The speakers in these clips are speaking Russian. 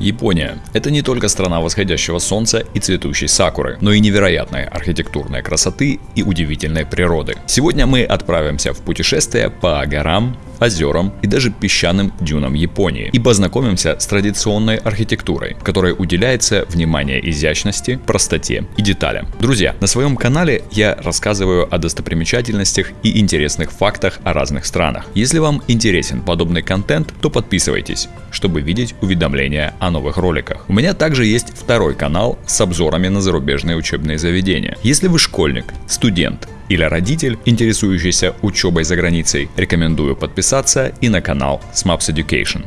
Япония – это не только страна восходящего солнца и цветущей сакуры, но и невероятной архитектурной красоты и удивительной природы. Сегодня мы отправимся в путешествие по горам, озерам и даже песчаным дюнам Японии и познакомимся с традиционной архитектурой, которой уделяется внимание изящности, простоте и деталям. Друзья, на своем канале я рассказываю о достопримечательностях и интересных фактах о разных странах. Если вам интересен подобный контент, то подписывайтесь, чтобы видеть уведомления о новых роликах. У меня также есть второй канал с обзорами на зарубежные учебные заведения. Если вы школьник, студент, или родитель, интересующийся учебой за границей, рекомендую подписаться и на канал SMAPS Education.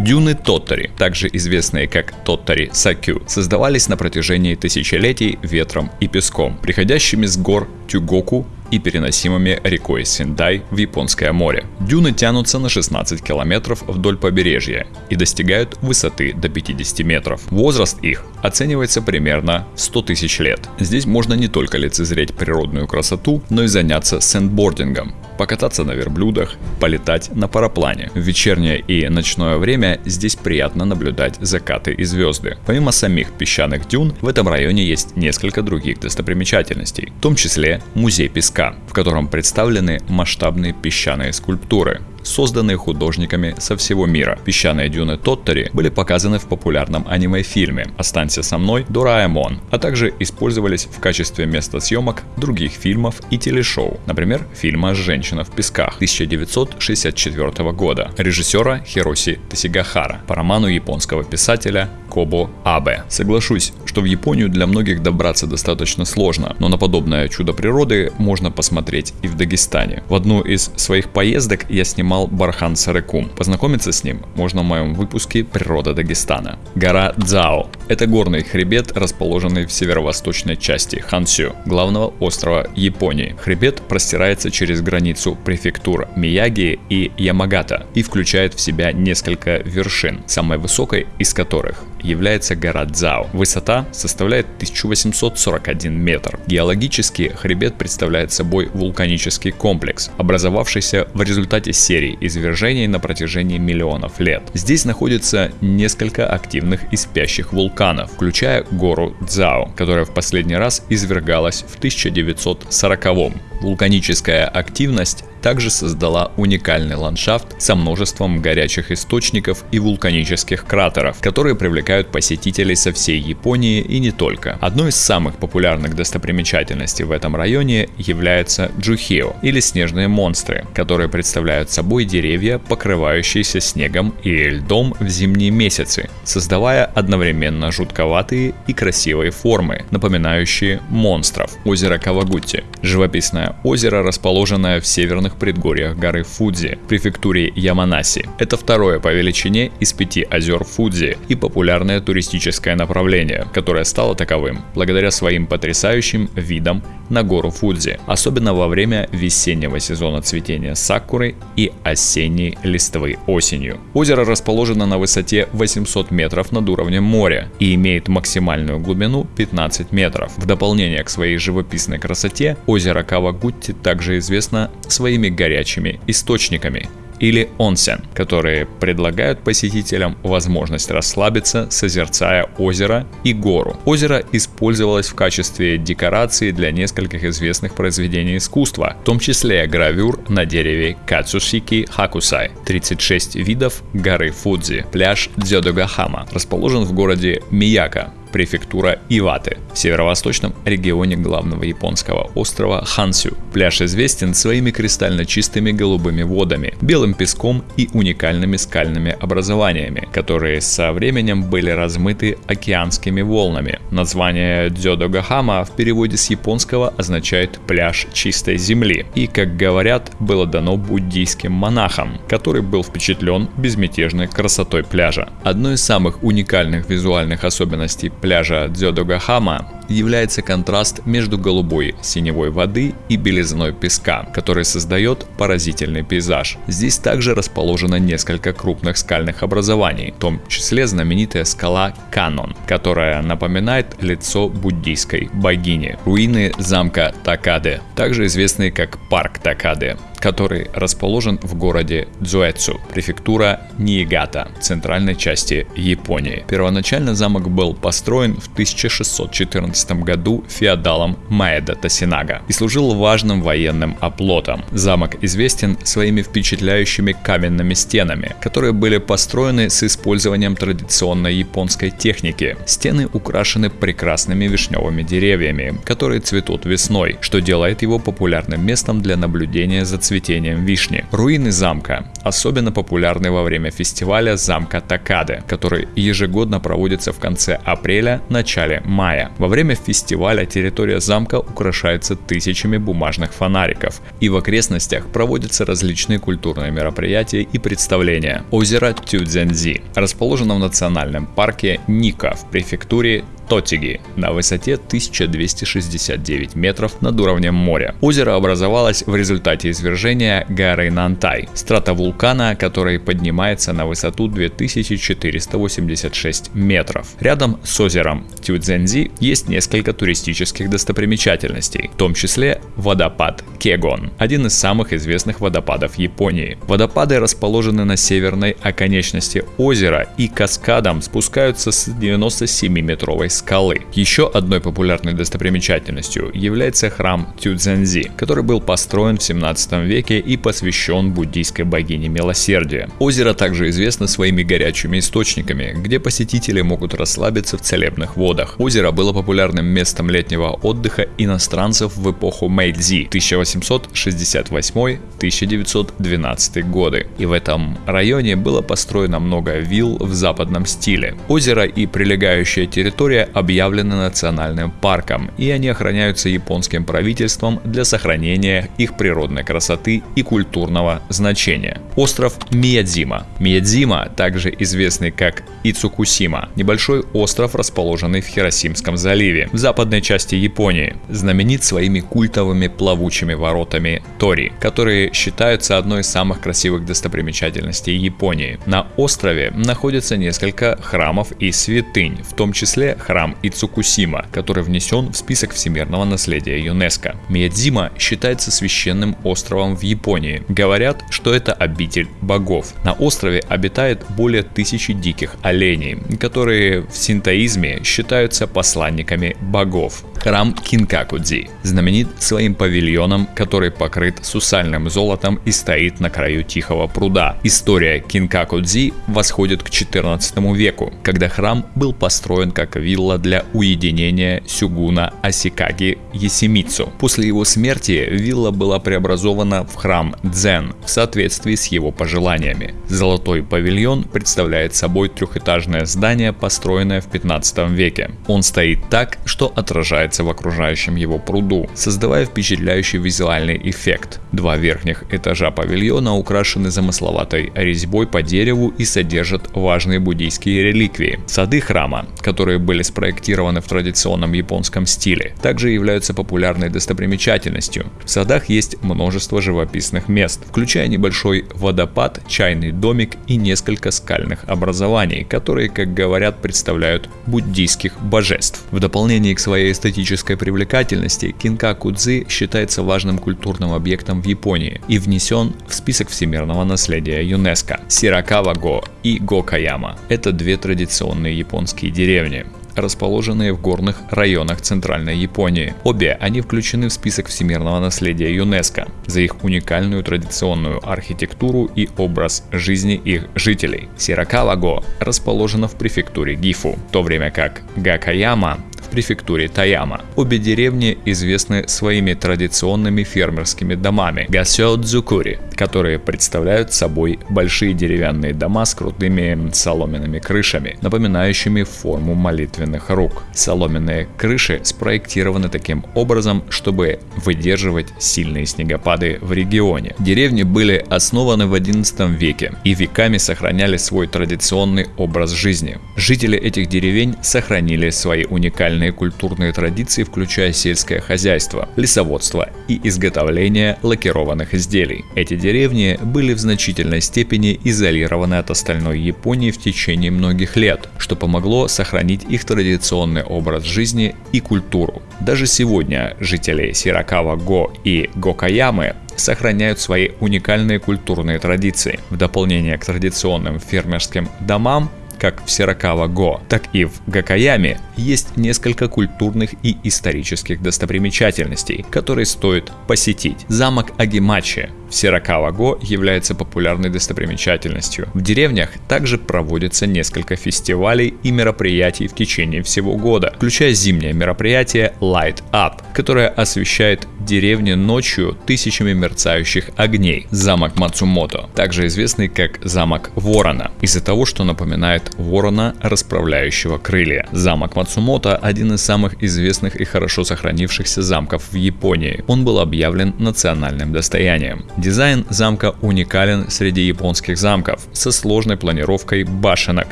Дюны Тоттери, также известные как Тоттери Сакю, создавались на протяжении тысячелетий ветром и песком, приходящими с гор Тюгоку и переносимыми рекой Синдай в Японское море. Дюны тянутся на 16 километров вдоль побережья и достигают высоты до 50 метров. Возраст их оценивается примерно 100 тысяч лет. Здесь можно не только лицезреть природную красоту, но и заняться сэндбордингом, покататься на верблюдах, полетать на параплане. В вечернее и ночное время здесь приятно наблюдать закаты и звезды. Помимо самих песчаных дюн, в этом районе есть несколько других достопримечательностей, в том числе музей песка, в котором представлены масштабные песчаные скульптуры созданные художниками со всего мира. Песчаные дюны Тоттери были показаны в популярном аниме-фильме «Останься со мной, Дораэмон», а также использовались в качестве места съемок других фильмов и телешоу, например, фильма «Женщина в песках» 1964 года режиссера Хироси Тасигахара по роману японского писателя Кобо Абе. Соглашусь, что в Японию для многих добраться достаточно сложно, но на подобное чудо природы можно посмотреть и в Дагестане. В одну из своих поездок я снимал Бархан Сарекум. Познакомиться с ним можно в моем выпуске «Природа Дагестана». Гора Дзао – это горный хребет, расположенный в северо-восточной части Хансю, главного острова Японии. Хребет простирается через границу префектур Мияги и Ямагата и включает в себя несколько вершин, самой высокой из которых является гора Дзао. Высота составляет 1841 метр. Геологически хребет представляет собой вулканический комплекс, образовавшийся в результате серии извержений на протяжении миллионов лет. Здесь находится несколько активных и спящих вулканов, включая гору Дзао, которая в последний раз извергалась в 1940 -м. Вулканическая активность также создала уникальный ландшафт со множеством горячих источников и вулканических кратеров, которые привлекают посетителей со всей Японии и не только. Одной из самых популярных достопримечательностей в этом районе является Джухио, или снежные монстры, которые представляют собой деревья, покрывающиеся снегом и льдом в зимние месяцы, создавая одновременно жутковатые и красивые формы, напоминающие монстров. Озеро Кавагути. Живописное озеро, расположенное в северных южных предгорьях горы Фудзи, префектуре Яманаси. Это второе по величине из пяти озер Фудзи и популярное туристическое направление, которое стало таковым благодаря своим потрясающим видам на гору Фудзи, особенно во время весеннего сезона цветения сакуры и осенней листвы осенью. Озеро расположено на высоте 800 метров над уровнем моря и имеет максимальную глубину 15 метров. В дополнение к своей живописной красоте, озеро Кавагутти также известно своими своими горячими источниками или онсен, которые предлагают посетителям возможность расслабиться, созерцая озеро и гору. Озеро использовалось в качестве декорации для нескольких известных произведений искусства, в том числе гравюр на дереве Кацусики Хакусай, 36 видов горы Фудзи, пляж Дзёдогахама, расположен в городе Мияка, префектура Иваты, в северо-восточном регионе главного японского острова Хансю. Пляж известен своими кристально чистыми голубыми водами, белым песком и уникальными скальными образованиями, которые со временем были размыты океанскими волнами. Название Дзёдогахама в переводе с японского означает «пляж чистой земли» и, как говорят, было дано буддийским монахам, который был впечатлен безмятежной красотой пляжа. Одной из самых уникальных визуальных особенностей пляжа Дзёдогахама является контраст между голубой синевой воды и белизной песка, который создает поразительный пейзаж. Здесь также расположено несколько крупных скальных образований, в том числе знаменитая скала Канон, которая напоминает лицо буддийской богини. Руины замка Такаде, также известные как парк Такаде, который расположен в городе Дзуэцу, префектура Ниигата, центральной части Японии. Первоначально замок был построен в 1614 году феодалом Маэда Тасинага и служил важным военным оплотом. Замок известен своими впечатляющими каменными стенами, которые были построены с использованием традиционной японской техники. Стены украшены прекрасными вишневыми деревьями, которые цветут весной, что делает его популярным местом для наблюдения за цветением вишни. Руины замка особенно популярны во время фестиваля замка Такаде, который ежегодно проводится в конце апреля-начале мая. Во время фестиваля территория замка украшается тысячами бумажных фонариков, и в окрестностях проводятся различные культурные мероприятия и представления. Озеро Тюдзензи расположено в национальном парке Ника в префектуре Тотиги на высоте 1269 метров над уровнем моря. Озеро образовалось в результате извержения горы Нантай, стратовулкана, который поднимается на высоту 2486 метров. Рядом с озером Тюдзензи есть несколько туристических достопримечательностей, в том числе водопад Кегон, один из самых известных водопадов Японии. Водопады расположены на северной оконечности озера и каскадом спускаются с 97-метровой скалы. Еще одной популярной достопримечательностью является храм Тюдзензи, который был построен в 17 веке и посвящен буддийской богине милосердия. Озеро также известно своими горячими источниками, где посетители могут расслабиться в целебных водах. Озеро было популярным местом летнего отдыха иностранцев в эпоху Мэйдзи 1868-1912 годы. И в этом районе было построено много вилл в западном стиле. Озеро и прилегающая территория объявлены национальным парком, и они охраняются японским правительством для сохранения их природной красоты и культурного значения. Остров Миядзима. Миядзима, также известный как Ицукусима, небольшой остров, расположенный в Хиросимском заливе, в западной части Японии, знаменит своими культовыми плавучими воротами Тори, которые считаются одной из самых красивых достопримечательностей Японии. На острове находится несколько храмов и святынь, в том числе храм Ицукусима, который внесен в список всемирного наследия ЮНЕСКО. Миядзима считается священным островом в Японии. Говорят, что это обитель богов. На острове обитает более тысячи диких оленей, которые в синтоизме считаются посланниками богов. Храм Кинкакудзи знаменит своим павильоном, который покрыт сусальным золотом и стоит на краю тихого пруда. История Кинкакудзи восходит к 14 веку, когда храм был построен как вилла для уединения сюгуна Асикаги Есимицу. После его смерти вилла была преобразована в храм Дзен в соответствии с его пожеланиями. Золотой павильон представляет собой трехэтажное здание, построенное в 15 веке. Он стоит так, что отражает отражается в окружающем его пруду, создавая впечатляющий визуальный эффект. Два верхних этажа павильона украшены замысловатой резьбой по дереву и содержат важные буддийские реликвии. Сады храма, которые были спроектированы в традиционном японском стиле, также являются популярной достопримечательностью. В садах есть множество живописных мест, включая небольшой водопад, чайный домик и несколько скальных образований, которые, как говорят, представляют буддийских божеств. В дополнение к своей эстетической привлекательности Кинкаку-дзы считается важным культурным объектом в Японии и внесен в список всемирного наследия ЮНЕСКО. Сиракава-го и Гокаяма – это две традиционные японские деревни расположенные в горных районах Центральной Японии. Обе они включены в список всемирного наследия ЮНЕСКО за их уникальную традиционную архитектуру и образ жизни их жителей. Сиракава-го расположена в префектуре Гифу, в то время как Гакаяма префектуре Таяма. Обе деревни известны своими традиционными фермерскими домами Гасёдзукури, которые представляют собой большие деревянные дома с крутыми соломенными крышами, напоминающими форму молитвенных рук. Соломенные крыши спроектированы таким образом, чтобы выдерживать сильные снегопады в регионе. Деревни были основаны в XI веке и веками сохраняли свой традиционный образ жизни. Жители этих деревень сохранили свои уникальные национальные культурные традиции, включая сельское хозяйство, лесоводство и изготовление лакированных изделий. Эти деревни были в значительной степени изолированы от остальной Японии в течение многих лет, что помогло сохранить их традиционный образ жизни и культуру. Даже сегодня жители Сиракава-го и Гокаямы сохраняют свои уникальные культурные традиции. В дополнение к традиционным фермерским домам, как в Сиракава-Го, так и в Гакаяме есть несколько культурных и исторических достопримечательностей, которые стоит посетить. Замок Агимачи в Сиракава-Го является популярной достопримечательностью. В деревнях также проводится несколько фестивалей и мероприятий в течение всего года, включая зимнее мероприятие Light Up, которое освещает деревни ночью тысячами мерцающих огней. Замок Мацумото, также известный как замок Ворона, из-за того, что напоминает ворона, расправляющего крылья. Замок Мацумото – один из самых известных и хорошо сохранившихся замков в Японии. Он был объявлен национальным достоянием. Дизайн замка уникален среди японских замков, со сложной планировкой башенок,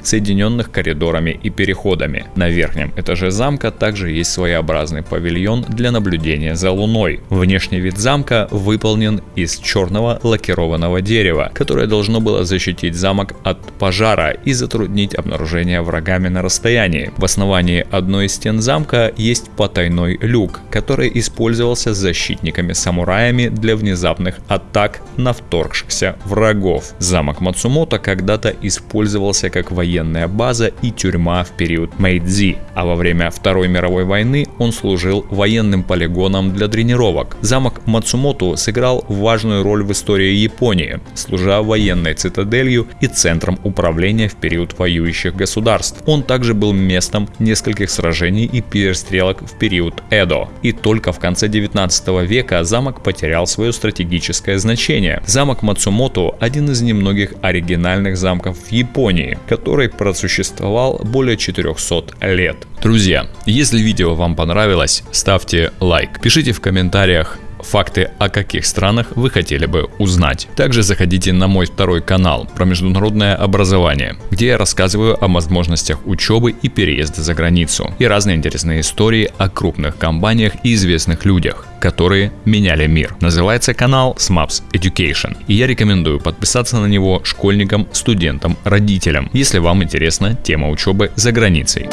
соединенных коридорами и переходами. На верхнем этаже замка также есть своеобразный павильон для наблюдения за луной. Внешний вид замка выполнен из черного лакированного дерева, которое должно было защитить замок от пожара и затруднить обнаружение врагами на расстоянии. В основании одной из стен замка есть потайной люк, который использовался защитниками-самураями для внезапных атак на вторгшихся врагов. Замок Мацумото когда-то использовался как военная база и тюрьма в период Мэйдзи, а во время Второй мировой войны он служил военным полигоном для тренировок. Замок Мацумото сыграл важную роль в истории Японии, служа военной цитаделью и центром управления в период воюющих государств. Он также был местом нескольких сражений и перестрелок в период Эдо. И только в конце 19 века замок потерял свое стратегическое значение значение. Замок Мацумото – один из немногих оригинальных замков в Японии, который просуществовал более 400 лет. Друзья, если видео вам понравилось, ставьте лайк, пишите в комментариях факты о каких странах вы хотели бы узнать. Также заходите на мой второй канал про международное образование, где я рассказываю о возможностях учебы и переезда за границу и разные интересные истории о крупных компаниях и известных людях, которые меняли мир. Называется канал SMAPS Education, и я рекомендую подписаться на него школьникам, студентам, родителям, если вам интересна тема учебы за границей.